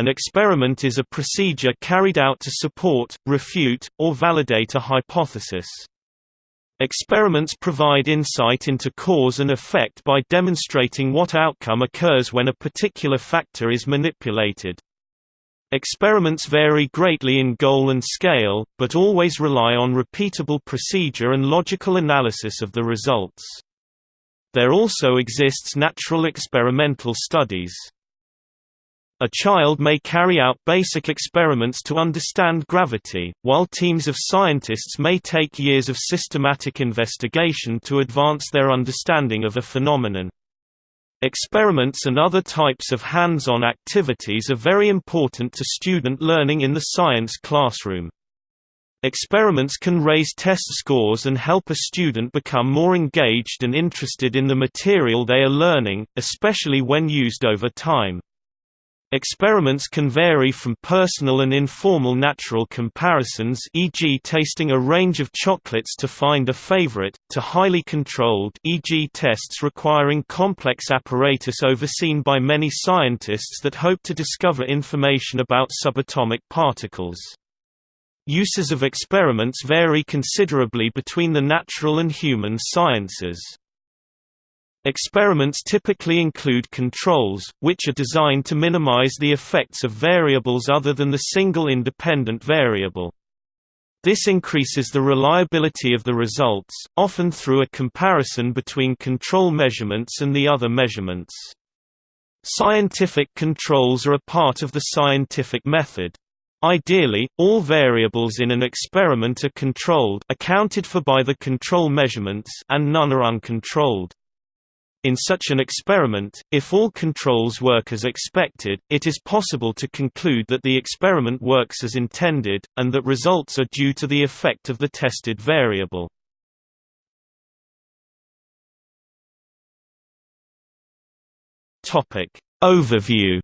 An experiment is a procedure carried out to support, refute, or validate a hypothesis. Experiments provide insight into cause and effect by demonstrating what outcome occurs when a particular factor is manipulated. Experiments vary greatly in goal and scale, but always rely on repeatable procedure and logical analysis of the results. There also exists natural experimental studies. A child may carry out basic experiments to understand gravity, while teams of scientists may take years of systematic investigation to advance their understanding of a phenomenon. Experiments and other types of hands-on activities are very important to student learning in the science classroom. Experiments can raise test scores and help a student become more engaged and interested in the material they are learning, especially when used over time. Experiments can vary from personal and informal natural comparisons e.g. tasting a range of chocolates to find a favorite, to highly controlled e.g. tests requiring complex apparatus overseen by many scientists that hope to discover information about subatomic particles. Uses of experiments vary considerably between the natural and human sciences. Experiments typically include controls, which are designed to minimize the effects of variables other than the single independent variable. This increases the reliability of the results, often through a comparison between control measurements and the other measurements. Scientific controls are a part of the scientific method. Ideally, all variables in an experiment are controlled accounted for by the control measurements and none are uncontrolled. In such an experiment, if all controls work as expected, it is possible to conclude that the experiment works as intended, and that results are due to the effect of the tested variable. Overview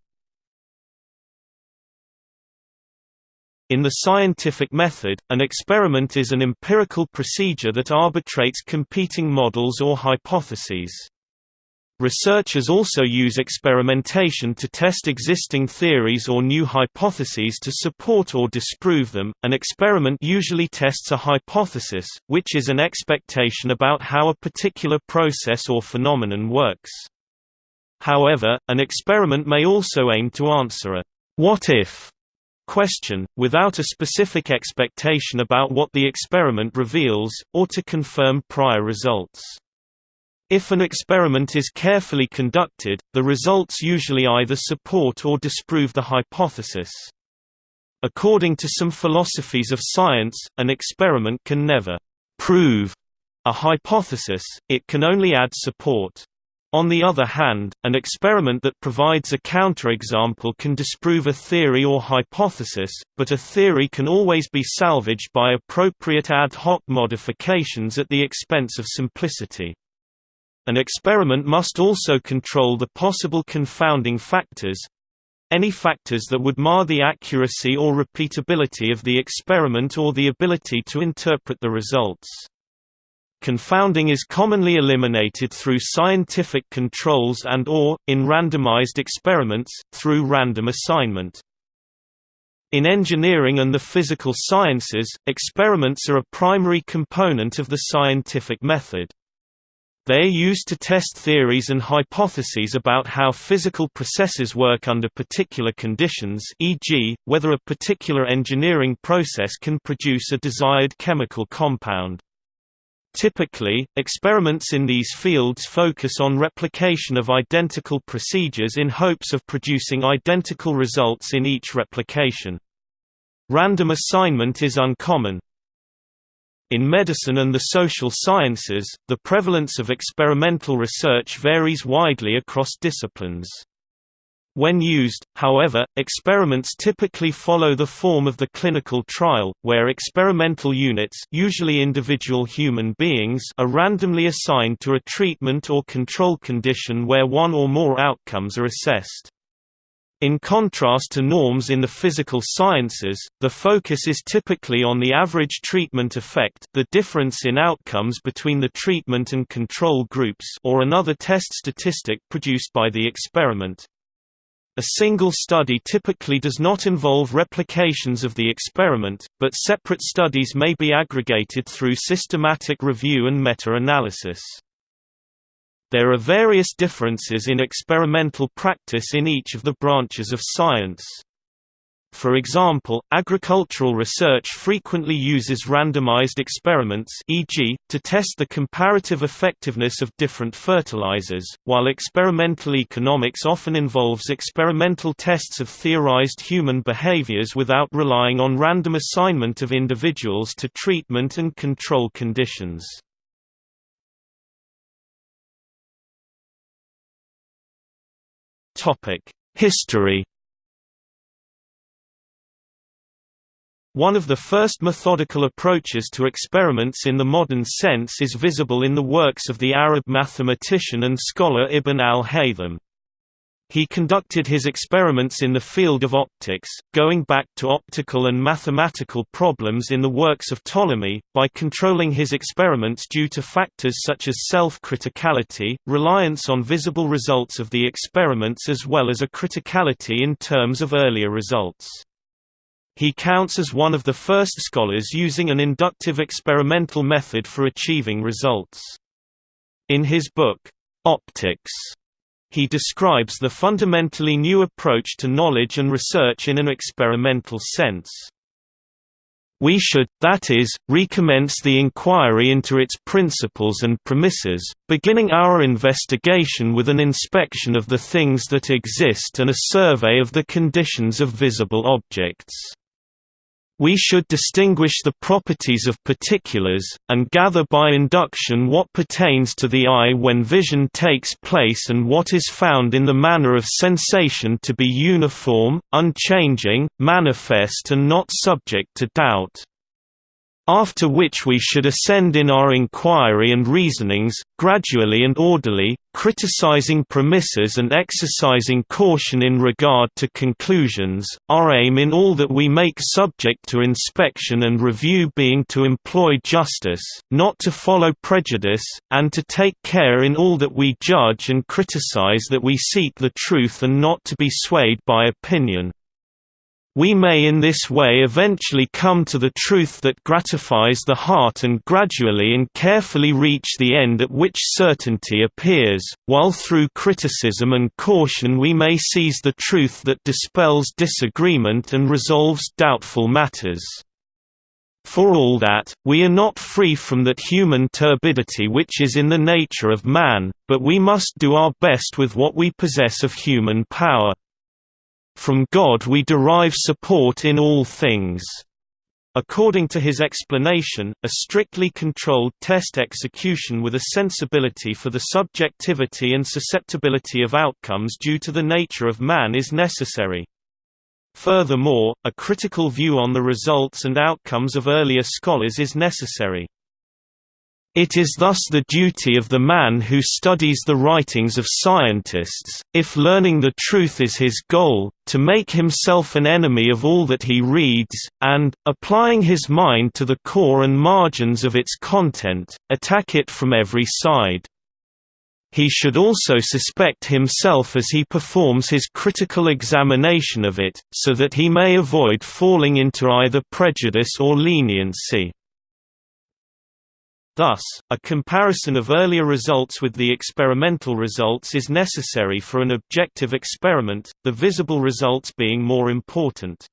In the scientific method, an experiment is an empirical procedure that arbitrates competing models or hypotheses. Researchers also use experimentation to test existing theories or new hypotheses to support or disprove them. An experiment usually tests a hypothesis, which is an expectation about how a particular process or phenomenon works. However, an experiment may also aim to answer a what if question, without a specific expectation about what the experiment reveals, or to confirm prior results. If an experiment is carefully conducted, the results usually either support or disprove the hypothesis. According to some philosophies of science, an experiment can never prove a hypothesis, it can only add support. On the other hand, an experiment that provides a counterexample can disprove a theory or hypothesis, but a theory can always be salvaged by appropriate ad hoc modifications at the expense of simplicity. An experiment must also control the possible confounding factors any factors that would mar the accuracy or repeatability of the experiment or the ability to interpret the results. Confounding is commonly eliminated through scientific controls and or, in randomized experiments, through random assignment. In engineering and the physical sciences, experiments are a primary component of the scientific method. They are used to test theories and hypotheses about how physical processes work under particular conditions e.g., whether a particular engineering process can produce a desired chemical compound. Typically, experiments in these fields focus on replication of identical procedures in hopes of producing identical results in each replication. Random assignment is uncommon, in medicine and the social sciences, the prevalence of experimental research varies widely across disciplines. When used, however, experiments typically follow the form of the clinical trial, where experimental units usually individual human beings are randomly assigned to a treatment or control condition where one or more outcomes are assessed. In contrast to norms in the physical sciences, the focus is typically on the average treatment effect the difference in outcomes between the treatment and control groups or another test statistic produced by the experiment. A single study typically does not involve replications of the experiment, but separate studies may be aggregated through systematic review and meta-analysis. There are various differences in experimental practice in each of the branches of science. For example, agricultural research frequently uses randomized experiments e.g., to test the comparative effectiveness of different fertilizers, while experimental economics often involves experimental tests of theorized human behaviors without relying on random assignment of individuals to treatment and control conditions. History One of the first methodical approaches to experiments in the modern sense is visible in the works of the Arab mathematician and scholar Ibn al-Haytham. He conducted his experiments in the field of optics, going back to optical and mathematical problems in the works of Ptolemy, by controlling his experiments due to factors such as self-criticality, reliance on visible results of the experiments as well as a criticality in terms of earlier results. He counts as one of the first scholars using an inductive experimental method for achieving results. In his book, Optics, he describes the fundamentally new approach to knowledge and research in an experimental sense. We should, that is, recommence the inquiry into its principles and premises, beginning our investigation with an inspection of the things that exist and a survey of the conditions of visible objects. We should distinguish the properties of particulars, and gather by induction what pertains to the eye when vision takes place and what is found in the manner of sensation to be uniform, unchanging, manifest and not subject to doubt after which we should ascend in our inquiry and reasonings, gradually and orderly, criticizing premises and exercising caution in regard to conclusions, our aim in all that we make subject to inspection and review being to employ justice, not to follow prejudice, and to take care in all that we judge and criticize that we seek the truth and not to be swayed by opinion. We may in this way eventually come to the truth that gratifies the heart and gradually and carefully reach the end at which certainty appears, while through criticism and caution we may seize the truth that dispels disagreement and resolves doubtful matters. For all that, we are not free from that human turbidity which is in the nature of man, but we must do our best with what we possess of human power. From God we derive support in all things. According to his explanation, a strictly controlled test execution with a sensibility for the subjectivity and susceptibility of outcomes due to the nature of man is necessary. Furthermore, a critical view on the results and outcomes of earlier scholars is necessary. It is thus the duty of the man who studies the writings of scientists, if learning the truth is his goal, to make himself an enemy of all that he reads, and, applying his mind to the core and margins of its content, attack it from every side. He should also suspect himself as he performs his critical examination of it, so that he may avoid falling into either prejudice or leniency. Thus, a comparison of earlier results with the experimental results is necessary for an objective experiment, the visible results being more important.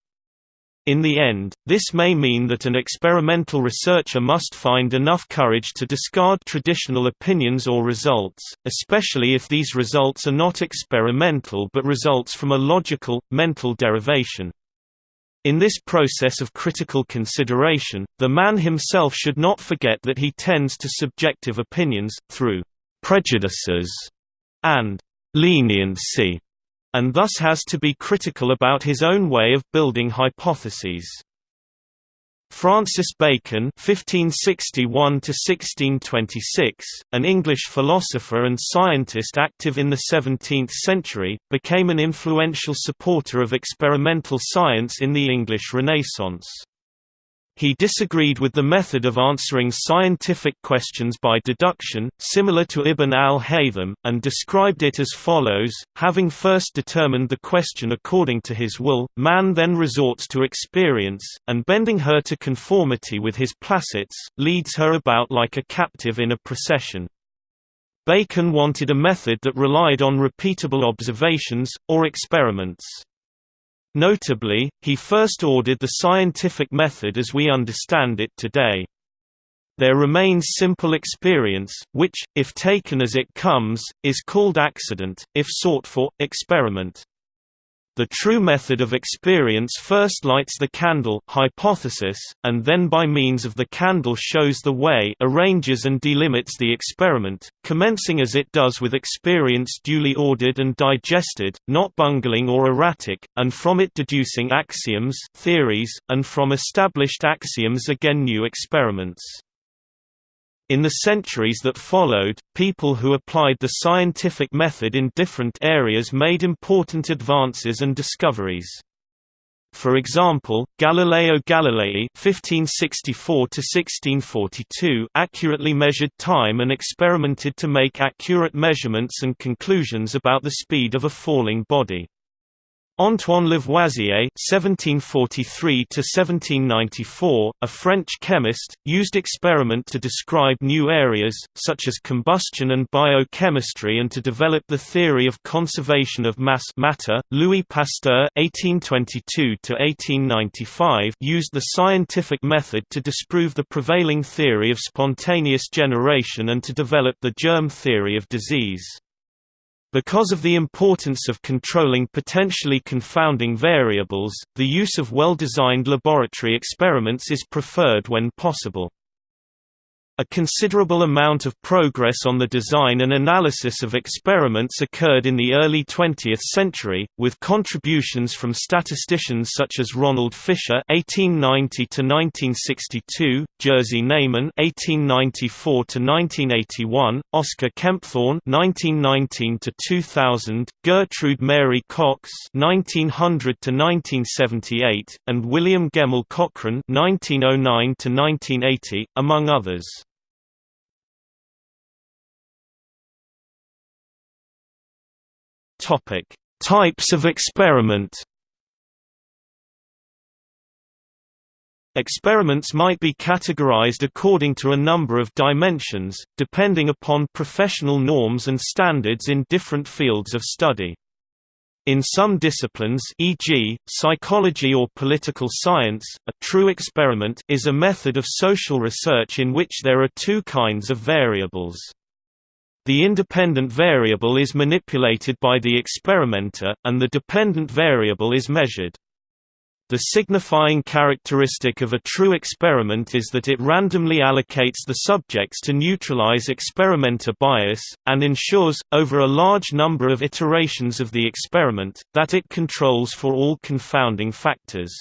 In the end, this may mean that an experimental researcher must find enough courage to discard traditional opinions or results, especially if these results are not experimental but results from a logical, mental derivation. In this process of critical consideration, the man himself should not forget that he tends to subjective opinions, through prejudices and leniency, and thus has to be critical about his own way of building hypotheses. Francis Bacon (1561–1626), an English philosopher and scientist active in the 17th century, became an influential supporter of experimental science in the English Renaissance. He disagreed with the method of answering scientific questions by deduction, similar to Ibn al-Haytham, and described it as follows, having first determined the question according to his will, man then resorts to experience, and bending her to conformity with his placets, leads her about like a captive in a procession. Bacon wanted a method that relied on repeatable observations, or experiments. Notably, he first ordered the scientific method as we understand it today. There remains simple experience, which, if taken as it comes, is called accident, if sought for, experiment. The true method of experience first lights the candle hypothesis, and then by means of the candle shows the way arranges and delimits the experiment, commencing as it does with experience duly ordered and digested, not bungling or erratic, and from it deducing axioms theories, and from established axioms again new experiments. In the centuries that followed, people who applied the scientific method in different areas made important advances and discoveries. For example, Galileo Galilei (1564–1642) accurately measured time and experimented to make accurate measurements and conclusions about the speed of a falling body. Antoine Lavoisier (1743–1794), a French chemist, used experiment to describe new areas such as combustion and biochemistry and to develop the theory of conservation of mass matter. Louis Pasteur (1822–1895) used the scientific method to disprove the prevailing theory of spontaneous generation and to develop the germ theory of disease. Because of the importance of controlling potentially confounding variables, the use of well-designed laboratory experiments is preferred when possible. A considerable amount of progress on the design and analysis of experiments occurred in the early 20th century, with contributions from statisticians such as Ronald Fisher (1890–1962), Jerzy Neyman (1894–1981), Oscar Kempthorne (1919–2000), Gertrude Mary Cox (1900–1978), and William Gemmell Cochran (1909–1980), among others. Topic: Types of experiment. Experiments might be categorized according to a number of dimensions, depending upon professional norms and standards in different fields of study. In some disciplines e.g., psychology or political science, a true experiment is a method of social research in which there are two kinds of variables. The independent variable is manipulated by the experimenter, and the dependent variable is measured. The signifying characteristic of a true experiment is that it randomly allocates the subjects to neutralize experimenter bias, and ensures, over a large number of iterations of the experiment, that it controls for all confounding factors.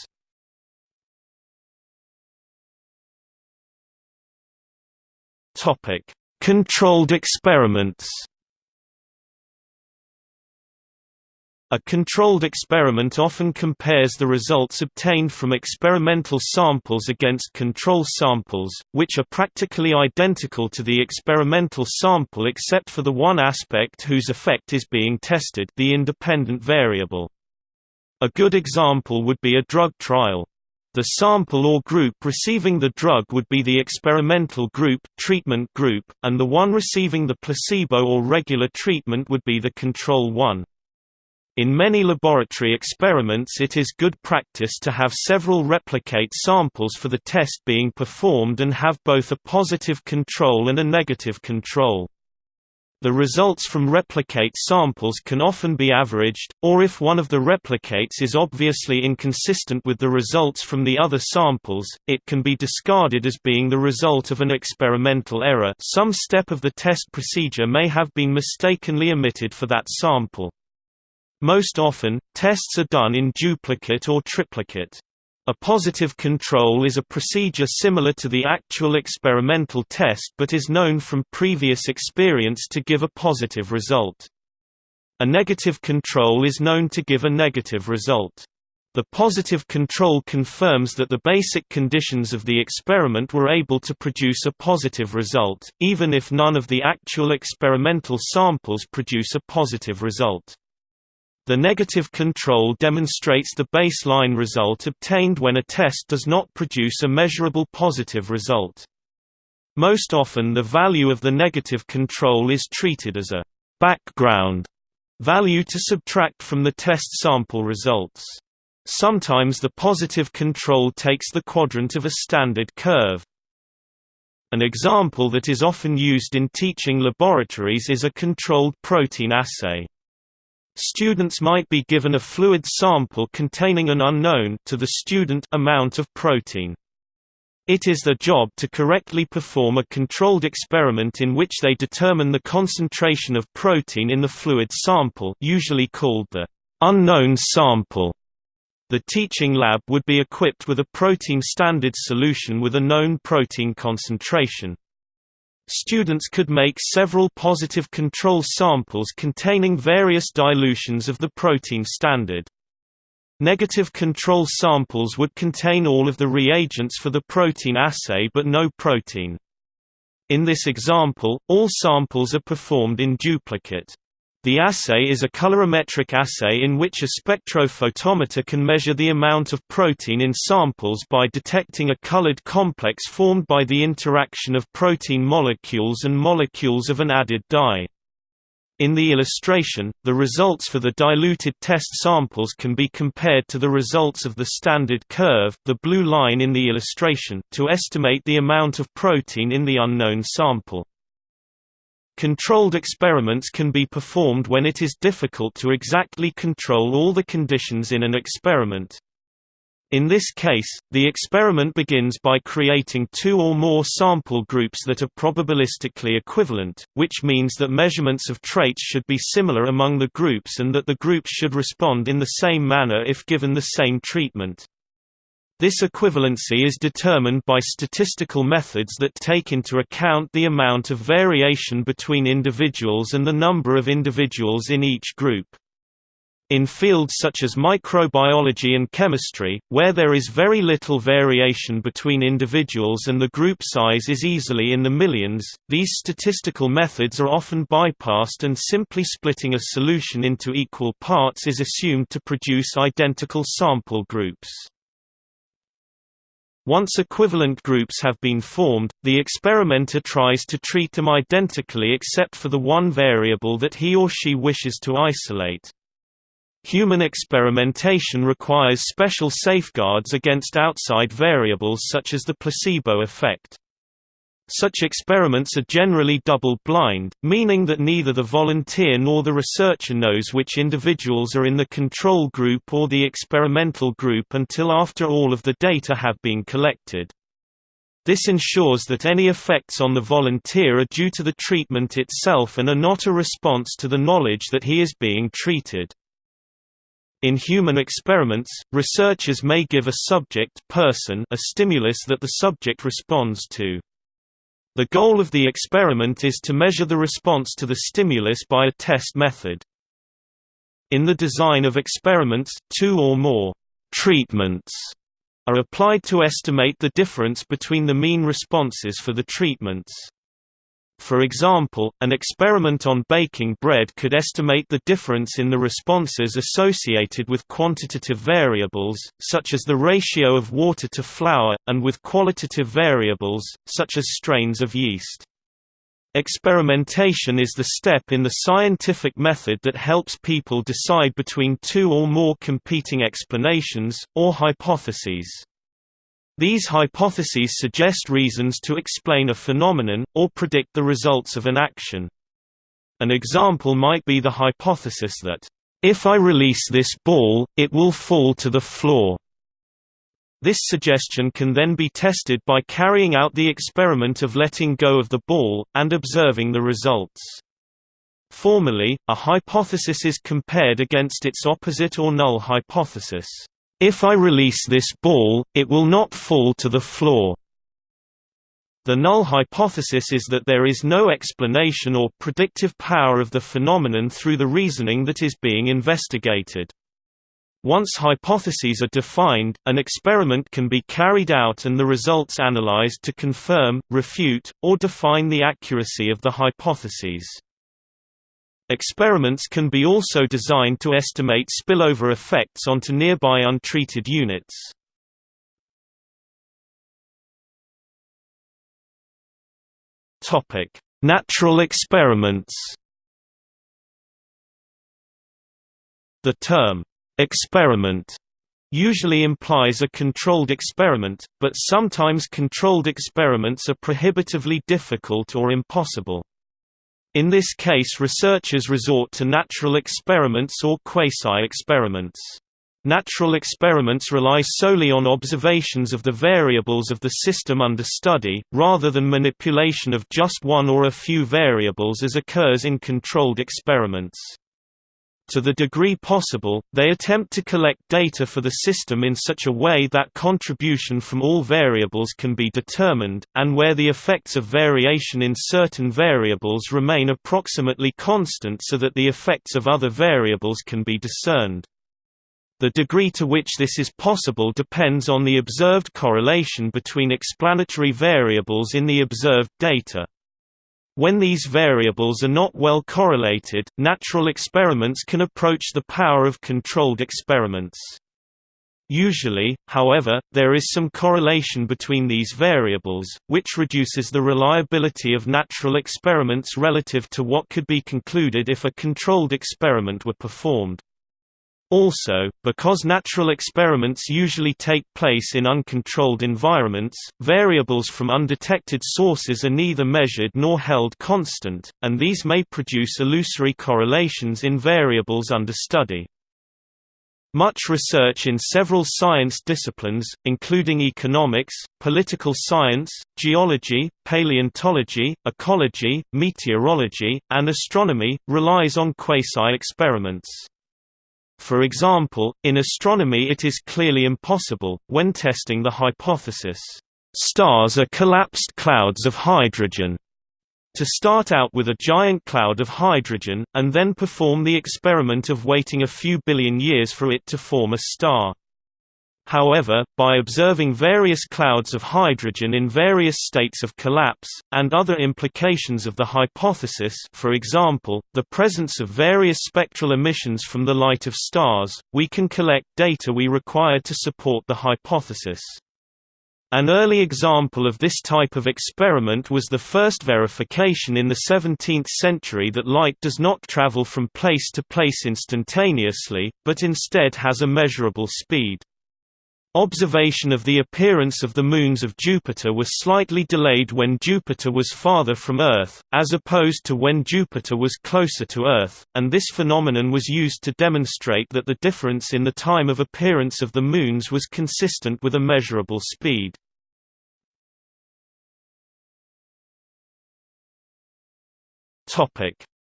Topic Controlled experiments A controlled experiment often compares the results obtained from experimental samples against control samples, which are practically identical to the experimental sample except for the one aspect whose effect is being tested the independent variable. A good example would be a drug trial. The sample or group receiving the drug would be the experimental group, treatment group, and the one receiving the placebo or regular treatment would be the control one. In many laboratory experiments it is good practice to have several replicate samples for the test being performed and have both a positive control and a negative control. The results from replicate samples can often be averaged, or if one of the replicates is obviously inconsistent with the results from the other samples, it can be discarded as being the result of an experimental error some step of the test procedure may have been mistakenly omitted for that sample. Most often, tests are done in duplicate or triplicate. A positive control is a procedure similar to the actual experimental test but is known from previous experience to give a positive result. A negative control is known to give a negative result. The positive control confirms that the basic conditions of the experiment were able to produce a positive result, even if none of the actual experimental samples produce a positive result. The negative control demonstrates the baseline result obtained when a test does not produce a measurable positive result. Most often the value of the negative control is treated as a background value to subtract from the test sample results. Sometimes the positive control takes the quadrant of a standard curve. An example that is often used in teaching laboratories is a controlled protein assay. Students might be given a fluid sample containing an unknown to the student amount of protein. It is their job to correctly perform a controlled experiment in which they determine the concentration of protein in the fluid sample usually called the unknown sample. The teaching lab would be equipped with a protein standard solution with a known protein concentration. Students could make several positive control samples containing various dilutions of the protein standard. Negative control samples would contain all of the reagents for the protein assay but no protein. In this example, all samples are performed in duplicate. The assay is a colorimetric assay in which a spectrophotometer can measure the amount of protein in samples by detecting a colored complex formed by the interaction of protein molecules and molecules of an added dye. In the illustration, the results for the diluted test samples can be compared to the results of the standard curve the blue line in the illustration to estimate the amount of protein in the unknown sample. Controlled experiments can be performed when it is difficult to exactly control all the conditions in an experiment. In this case, the experiment begins by creating two or more sample groups that are probabilistically equivalent, which means that measurements of traits should be similar among the groups and that the groups should respond in the same manner if given the same treatment. This equivalency is determined by statistical methods that take into account the amount of variation between individuals and the number of individuals in each group. In fields such as microbiology and chemistry, where there is very little variation between individuals and the group size is easily in the millions, these statistical methods are often bypassed and simply splitting a solution into equal parts is assumed to produce identical sample groups. Once equivalent groups have been formed, the experimenter tries to treat them identically except for the one variable that he or she wishes to isolate. Human experimentation requires special safeguards against outside variables such as the placebo effect. Such experiments are generally double-blind, meaning that neither the volunteer nor the researcher knows which individuals are in the control group or the experimental group until after all of the data have been collected. This ensures that any effects on the volunteer are due to the treatment itself and are not a response to the knowledge that he is being treated. In human experiments, researchers may give a subject person a stimulus that the subject responds to. The goal of the experiment is to measure the response to the stimulus by a test method. In the design of experiments, two or more treatments are applied to estimate the difference between the mean responses for the treatments. For example, an experiment on baking bread could estimate the difference in the responses associated with quantitative variables, such as the ratio of water to flour, and with qualitative variables, such as strains of yeast. Experimentation is the step in the scientific method that helps people decide between two or more competing explanations, or hypotheses. These hypotheses suggest reasons to explain a phenomenon, or predict the results of an action. An example might be the hypothesis that, "...if I release this ball, it will fall to the floor." This suggestion can then be tested by carrying out the experiment of letting go of the ball, and observing the results. Formally, a hypothesis is compared against its opposite or null hypothesis. If I release this ball, it will not fall to the floor. The null hypothesis is that there is no explanation or predictive power of the phenomenon through the reasoning that is being investigated. Once hypotheses are defined, an experiment can be carried out and the results analyzed to confirm, refute, or define the accuracy of the hypotheses. Experiments can be also designed to estimate spillover effects onto nearby untreated units. Topic: Natural experiments The term, Experiment usually implies a controlled experiment, but sometimes controlled experiments are prohibitively difficult or impossible. In this case researchers resort to natural experiments or quasi-experiments. Natural experiments rely solely on observations of the variables of the system under study, rather than manipulation of just one or a few variables as occurs in controlled experiments. To the degree possible, they attempt to collect data for the system in such a way that contribution from all variables can be determined, and where the effects of variation in certain variables remain approximately constant so that the effects of other variables can be discerned. The degree to which this is possible depends on the observed correlation between explanatory variables in the observed data. When these variables are not well correlated, natural experiments can approach the power of controlled experiments. Usually, however, there is some correlation between these variables, which reduces the reliability of natural experiments relative to what could be concluded if a controlled experiment were performed. Also, because natural experiments usually take place in uncontrolled environments, variables from undetected sources are neither measured nor held constant, and these may produce illusory correlations in variables under study. Much research in several science disciplines, including economics, political science, geology, paleontology, ecology, meteorology, and astronomy, relies on quasi-experiments. For example, in astronomy it is clearly impossible, when testing the hypothesis, "...stars are collapsed clouds of hydrogen", to start out with a giant cloud of hydrogen, and then perform the experiment of waiting a few billion years for it to form a star. However, by observing various clouds of hydrogen in various states of collapse, and other implications of the hypothesis for example, the presence of various spectral emissions from the light of stars, we can collect data we require to support the hypothesis. An early example of this type of experiment was the first verification in the 17th century that light does not travel from place to place instantaneously, but instead has a measurable speed. Observation of the appearance of the moons of Jupiter was slightly delayed when Jupiter was farther from Earth, as opposed to when Jupiter was closer to Earth, and this phenomenon was used to demonstrate that the difference in the time of appearance of the moons was consistent with a measurable speed.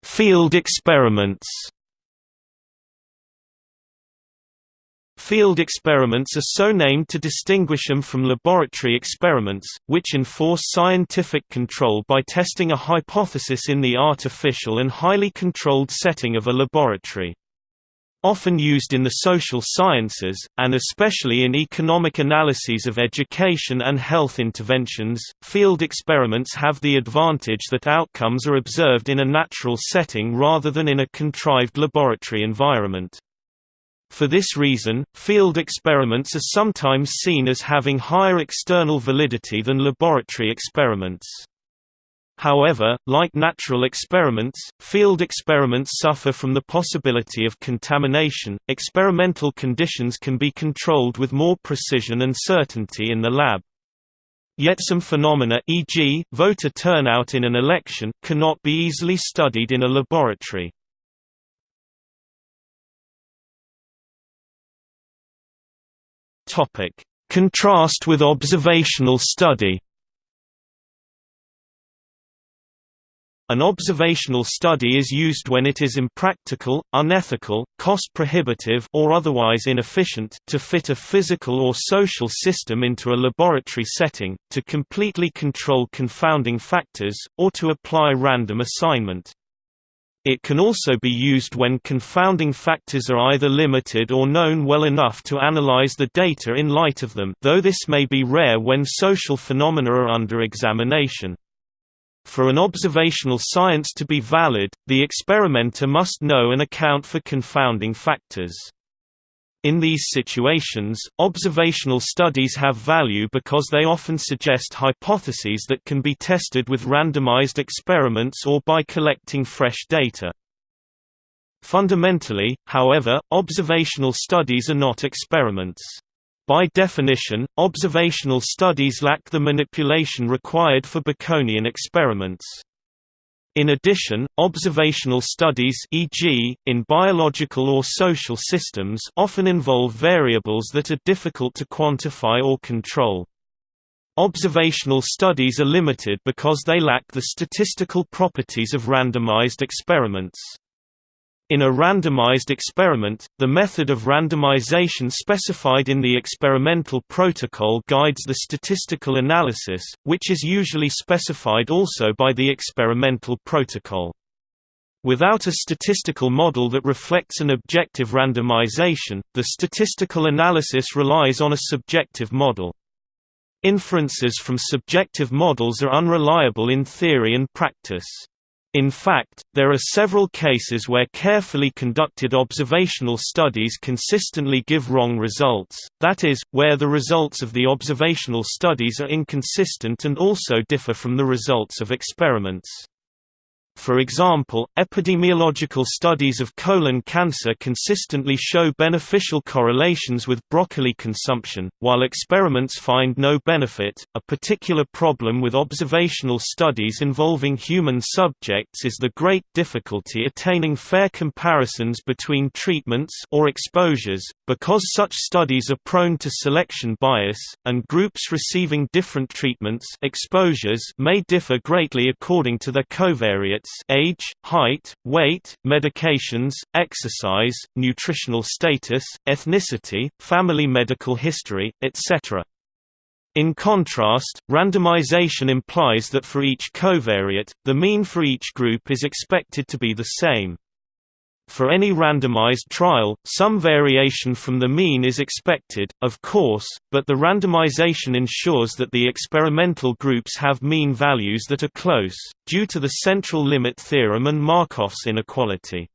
Field experiments Field experiments are so named to distinguish them from laboratory experiments, which enforce scientific control by testing a hypothesis in the artificial and highly controlled setting of a laboratory. Often used in the social sciences, and especially in economic analyses of education and health interventions, field experiments have the advantage that outcomes are observed in a natural setting rather than in a contrived laboratory environment. For this reason, field experiments are sometimes seen as having higher external validity than laboratory experiments. However, like natural experiments, field experiments suffer from the possibility of contamination. Experimental conditions can be controlled with more precision and certainty in the lab. Yet some phenomena e.g., voter turnout in an election, cannot be easily studied in a laboratory. Topic: Contrast with observational study. An observational study is used when it is impractical, unethical, cost-prohibitive or otherwise inefficient to fit a physical or social system into a laboratory setting, to completely control confounding factors, or to apply random assignment. It can also be used when confounding factors are either limited or known well enough to analyze the data in light of them though this may be rare when social phenomena are under examination. For an observational science to be valid, the experimenter must know and account for confounding factors. In these situations, observational studies have value because they often suggest hypotheses that can be tested with randomized experiments or by collecting fresh data. Fundamentally, however, observational studies are not experiments. By definition, observational studies lack the manipulation required for Baconian experiments. In addition, observational studies e.g., in biological or social systems often involve variables that are difficult to quantify or control. Observational studies are limited because they lack the statistical properties of randomized experiments. In a randomized experiment, the method of randomization specified in the experimental protocol guides the statistical analysis, which is usually specified also by the experimental protocol. Without a statistical model that reflects an objective randomization, the statistical analysis relies on a subjective model. Inferences from subjective models are unreliable in theory and practice. In fact, there are several cases where carefully conducted observational studies consistently give wrong results, that is, where the results of the observational studies are inconsistent and also differ from the results of experiments. For example, epidemiological studies of colon cancer consistently show beneficial correlations with broccoli consumption, while experiments find no benefit. A particular problem with observational studies involving human subjects is the great difficulty attaining fair comparisons between treatments or exposures, because such studies are prone to selection bias, and groups receiving different treatments exposures may differ greatly according to their age, height, weight, medications, exercise, nutritional status, ethnicity, family medical history, etc. In contrast, randomization implies that for each covariate, the mean for each group is expected to be the same. For any randomized trial, some variation from the mean is expected, of course, but the randomization ensures that the experimental groups have mean values that are close, due to the central limit theorem and Markov's inequality.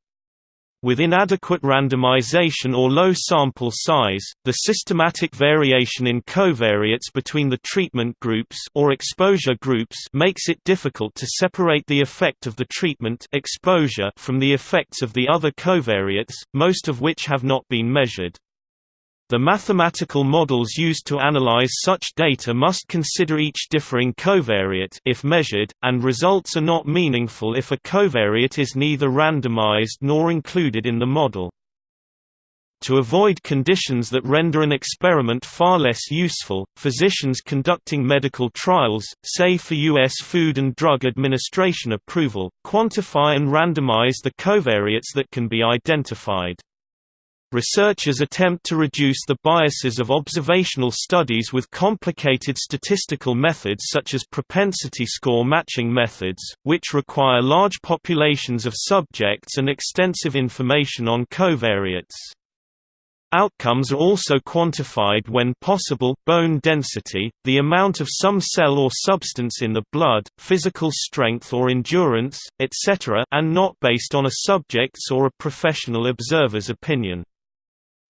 With inadequate randomization or low sample size, the systematic variation in covariates between the treatment groups or exposure groups makes it difficult to separate the effect of the treatment exposure from the effects of the other covariates, most of which have not been measured. The mathematical models used to analyze such data must consider each differing covariate if measured, and results are not meaningful if a covariate is neither randomized nor included in the model. To avoid conditions that render an experiment far less useful, physicians conducting medical trials, say for U.S. Food and Drug Administration approval, quantify and randomize the covariates that can be identified. Researchers attempt to reduce the biases of observational studies with complicated statistical methods such as propensity score matching methods, which require large populations of subjects and extensive information on covariates. Outcomes are also quantified when possible, bone density, the amount of some cell or substance in the blood, physical strength or endurance, etc. and not based on a subject's or a professional observer's opinion.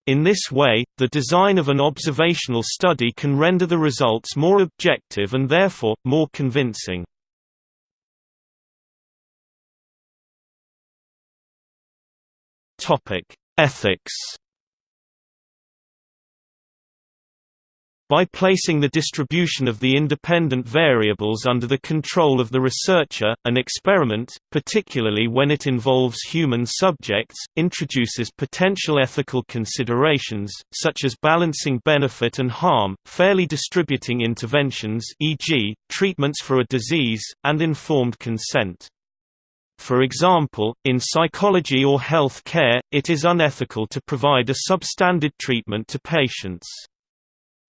In this way, the design of an observational study can render the results more objective and therefore, more convincing. Ethics By placing the distribution of the independent variables under the control of the researcher, an experiment, particularly when it involves human subjects, introduces potential ethical considerations, such as balancing benefit and harm, fairly distributing interventions e.g., treatments for a disease, and informed consent. For example, in psychology or health care, it is unethical to provide a substandard treatment to patients.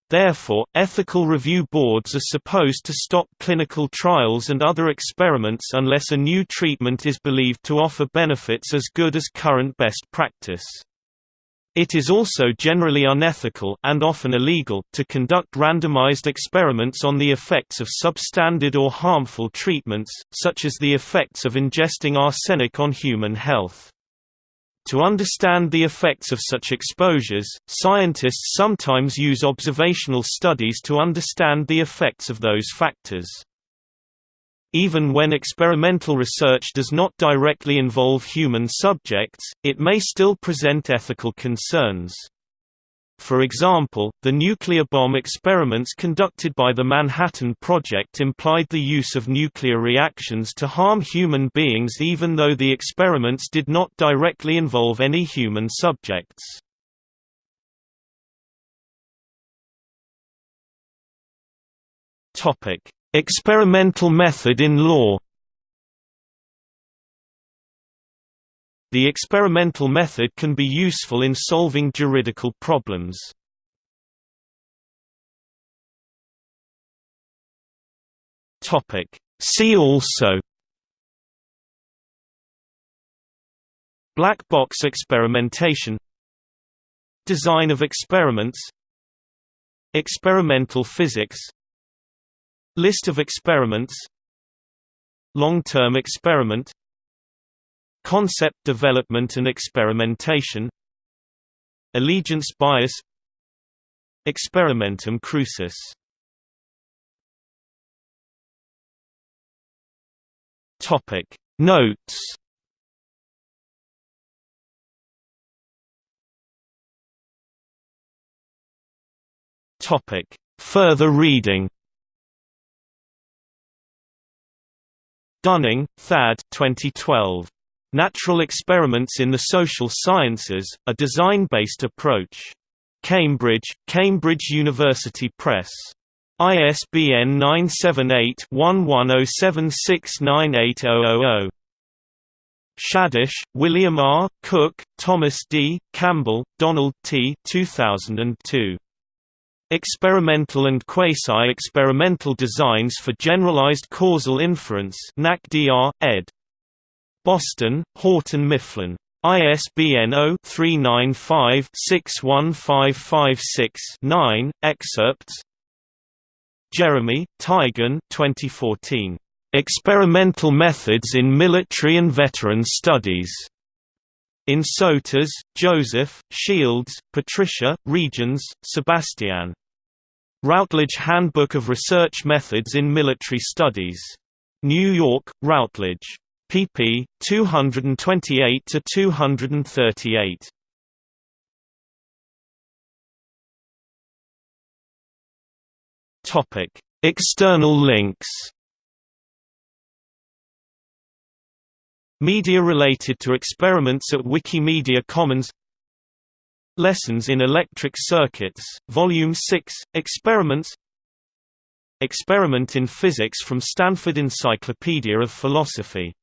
Therefore, ethical review boards are supposed to stop clinical trials and other experiments unless a new treatment is believed to offer benefits as good as current best practice. It is also generally unethical and often illegal to conduct randomized experiments on the effects of substandard or harmful treatments, such as the effects of ingesting arsenic on human health. To understand the effects of such exposures, scientists sometimes use observational studies to understand the effects of those factors. Even when experimental research does not directly involve human subjects, it may still present ethical concerns. For example, the nuclear bomb experiments conducted by the Manhattan Project implied the use of nuclear reactions to harm human beings even though the experiments did not directly involve any human subjects. Experimental method in law The experimental method can be useful in solving juridical problems. See also Black box experimentation Design of experiments Experimental physics List of experiments Long-term experiment Concept development and experimentation Allegiance bias Experimentum crucis. Topic. Notes. Topic. Further reading. Dunning, Thad 2012. Natural Experiments in the Social Sciences, A Design-Based Approach. Cambridge, Cambridge University Press. ISBN 978-1107698000. Shadish, William R., Cook, Thomas D., Campbell, Donald T. 2002. Experimental and Quasi-Experimental Designs for Generalized Causal Inference NACDR, ed. Boston, Houghton Mifflin. ISBN 0-395-61556-9, excerpts Jeremy, Teigen 2014. Experimental Methods in Military and Veteran Studies. In Soeters, Joseph, Shields, Patricia, Rietjens, Sebastian. Routledge Handbook of Research Methods in Military Studies. New York, Routledge. Pp. 228 to 238. Topic: External links Media related to experiments at Wikimedia Commons Lessons in Electric Circuits, Volume 6, Experiments Experiment in Physics from Stanford Encyclopedia of Philosophy